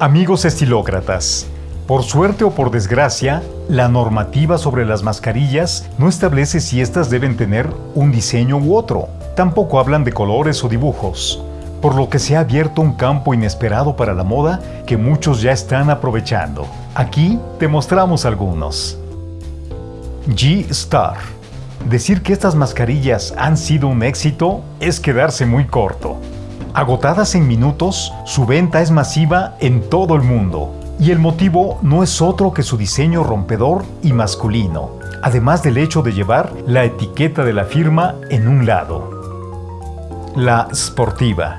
Amigos estilócratas, por suerte o por desgracia, la normativa sobre las mascarillas no establece si éstas deben tener un diseño u otro. Tampoco hablan de colores o dibujos, por lo que se ha abierto un campo inesperado para la moda que muchos ya están aprovechando. Aquí te mostramos algunos. G-Star. Decir que estas mascarillas han sido un éxito es quedarse muy corto. Agotadas en minutos, su venta es masiva en todo el mundo. Y el motivo no es otro que su diseño rompedor y masculino, además del hecho de llevar la etiqueta de la firma en un lado. La Sportiva.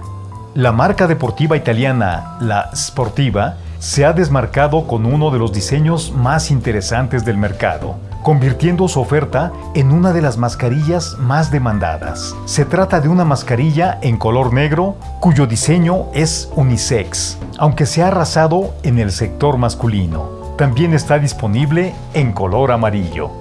La marca deportiva italiana, la Sportiva, se ha desmarcado con uno de los diseños más interesantes del mercado, convirtiendo su oferta en una de las mascarillas más demandadas. Se trata de una mascarilla en color negro cuyo diseño es unisex, aunque se ha arrasado en el sector masculino. También está disponible en color amarillo.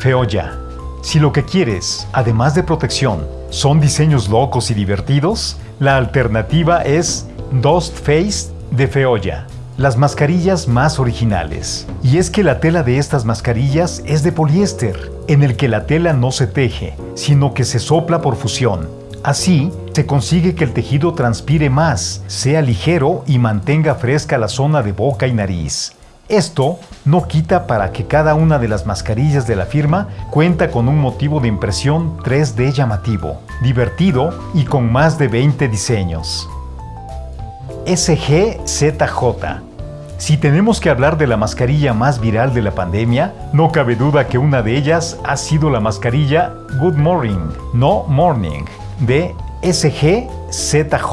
Feoya. Si lo que quieres, además de protección, son diseños locos y divertidos, la alternativa es Dust Face de Feoya las mascarillas más originales. Y es que la tela de estas mascarillas es de poliéster, en el que la tela no se teje, sino que se sopla por fusión. Así, se consigue que el tejido transpire más, sea ligero y mantenga fresca la zona de boca y nariz. Esto no quita para que cada una de las mascarillas de la firma cuenta con un motivo de impresión 3D llamativo, divertido y con más de 20 diseños. SGZJ si tenemos que hablar de la mascarilla más viral de la pandemia, no cabe duda que una de ellas ha sido la mascarilla Good Morning, No Morning, de SGZJ.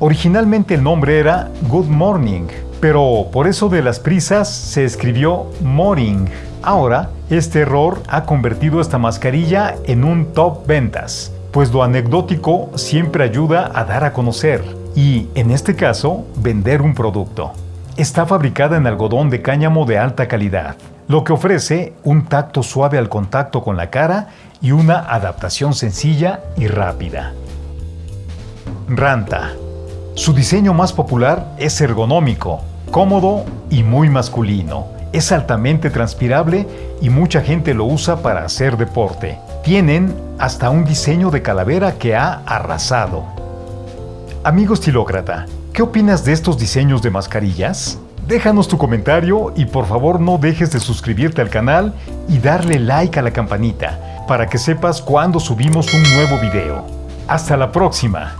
Originalmente el nombre era Good Morning, pero por eso de las prisas se escribió Morning. Ahora, este error ha convertido esta mascarilla en un top ventas, pues lo anecdótico siempre ayuda a dar a conocer y, en este caso, vender un producto. Está fabricada en algodón de cáñamo de alta calidad, lo que ofrece un tacto suave al contacto con la cara y una adaptación sencilla y rápida. Ranta. Su diseño más popular es ergonómico, cómodo y muy masculino. Es altamente transpirable y mucha gente lo usa para hacer deporte. Tienen hasta un diseño de calavera que ha arrasado. Amigo estilócrata, ¿Qué opinas de estos diseños de mascarillas? Déjanos tu comentario y por favor no dejes de suscribirte al canal y darle like a la campanita para que sepas cuando subimos un nuevo video. ¡Hasta la próxima!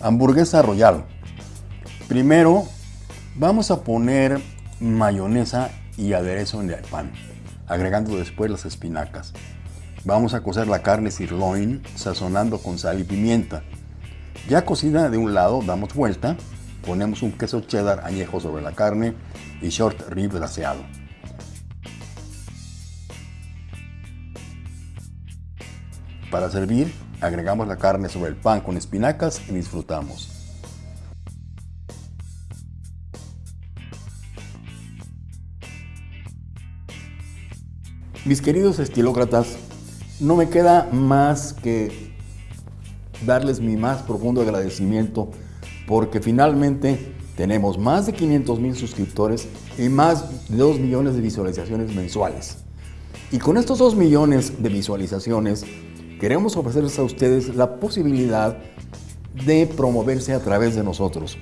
Hamburguesa Royal. Primero vamos a poner mayonesa y aderezo en el pan, agregando después las espinacas. Vamos a cocer la carne sirloin sazonando con sal y pimienta. Ya cocida de un lado, damos vuelta, ponemos un queso cheddar añejo sobre la carne y short rib glaseado. Para servir, Agregamos la carne sobre el pan con espinacas y disfrutamos. Mis queridos estilócratas, no me queda más que darles mi más profundo agradecimiento porque finalmente tenemos más de 500 mil suscriptores y más de 2 millones de visualizaciones mensuales. Y con estos 2 millones de visualizaciones queremos ofrecerles a ustedes la posibilidad de promoverse a través de nosotros.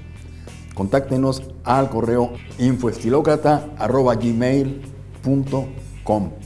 Contáctenos al correo infoestilocrata.gmail.com